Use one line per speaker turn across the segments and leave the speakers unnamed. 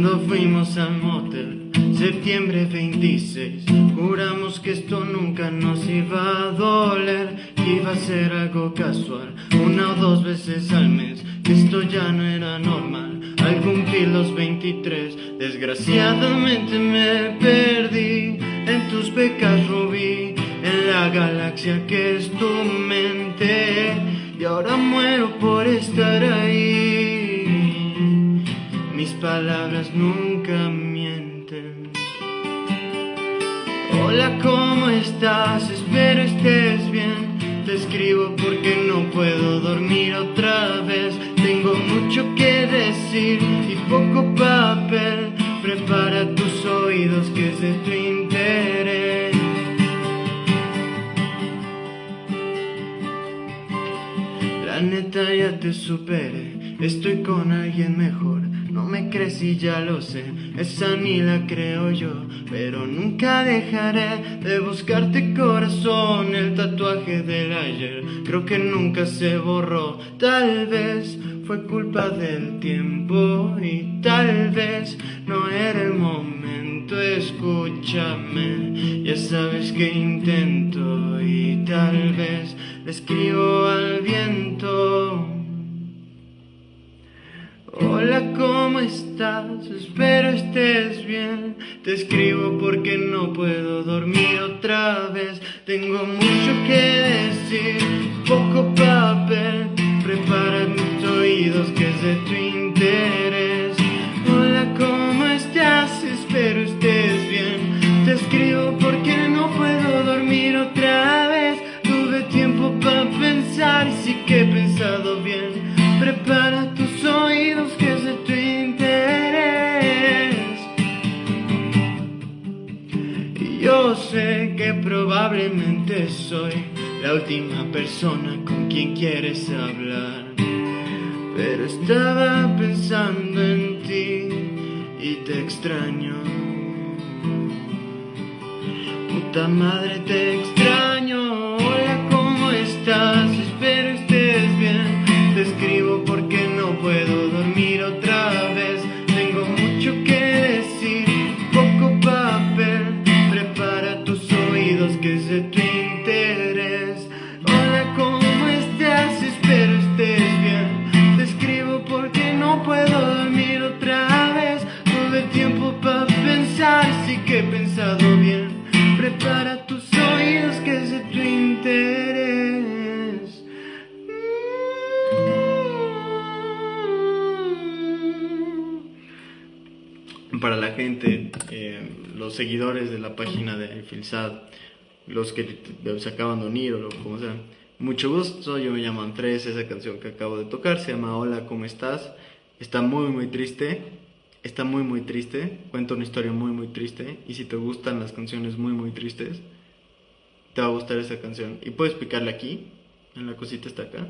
Cuando fuimos al motel, septiembre 26 Juramos que esto nunca nos iba a doler Que iba a ser algo casual, una o dos veces al mes esto ya no era normal. Al cumplir los 23 Desgraciadamente me perdí En tus pecas rubí En la galaxia que es tu mente palabras nunca mienten. Hola, ¿cómo estás? Espero estés bien. Te escribo porque no puedo dormir otra vez. Tengo mucho que decir y poco papel. Prepara tus oídos que es de tu interés. La neta ya te superé, estoy con alguien mejor. No me crees y ya lo sé, esa ni la creo yo, pero nunca dejaré de buscarte corazón, el tatuaje del ayer, creo que nunca se borró, tal vez fue culpa del tiempo y tal vez no era el momento, escúchame, ya sabes que intento y tal vez escribo al ¿cómo estás? Espero estés bien. Te escribo porque no puedo dormir otra vez. Tengo mucho que decir, poco papel. Prepara mis oídos que es de tu interés. Hola, ¿cómo estás? Espero estés bien. Te escribo porque no puedo dormir otra vez. Tuve tiempo para pensar sí que he pensado bien. Prepara yo sé que probablemente soy la última persona con quien quieres hablar. Pero estaba pensando en ti y te extraño. Puta madre, te extraño. Para pensar, sí que he pensado bien. Prepara tus oídos que es de tu interés. Para la gente, eh, los seguidores de la página de Filsad, los que se acaban de unir o lo como sea, mucho gusto, yo me llamo Andrés, esa canción que acabo de tocar se llama Hola, ¿cómo estás? Está muy muy triste, está muy muy triste, cuenta una historia muy muy triste y si te gustan las canciones muy muy tristes, te va a gustar esa canción y puedes picarle aquí, en la cosita está acá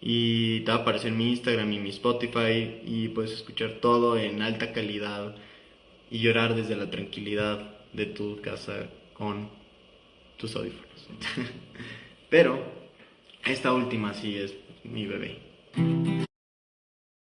y te va a aparecer mi Instagram y mi Spotify y puedes escuchar todo en alta calidad y llorar desde la tranquilidad de tu casa con tus audífonos. Pero esta última sí es mi bebé.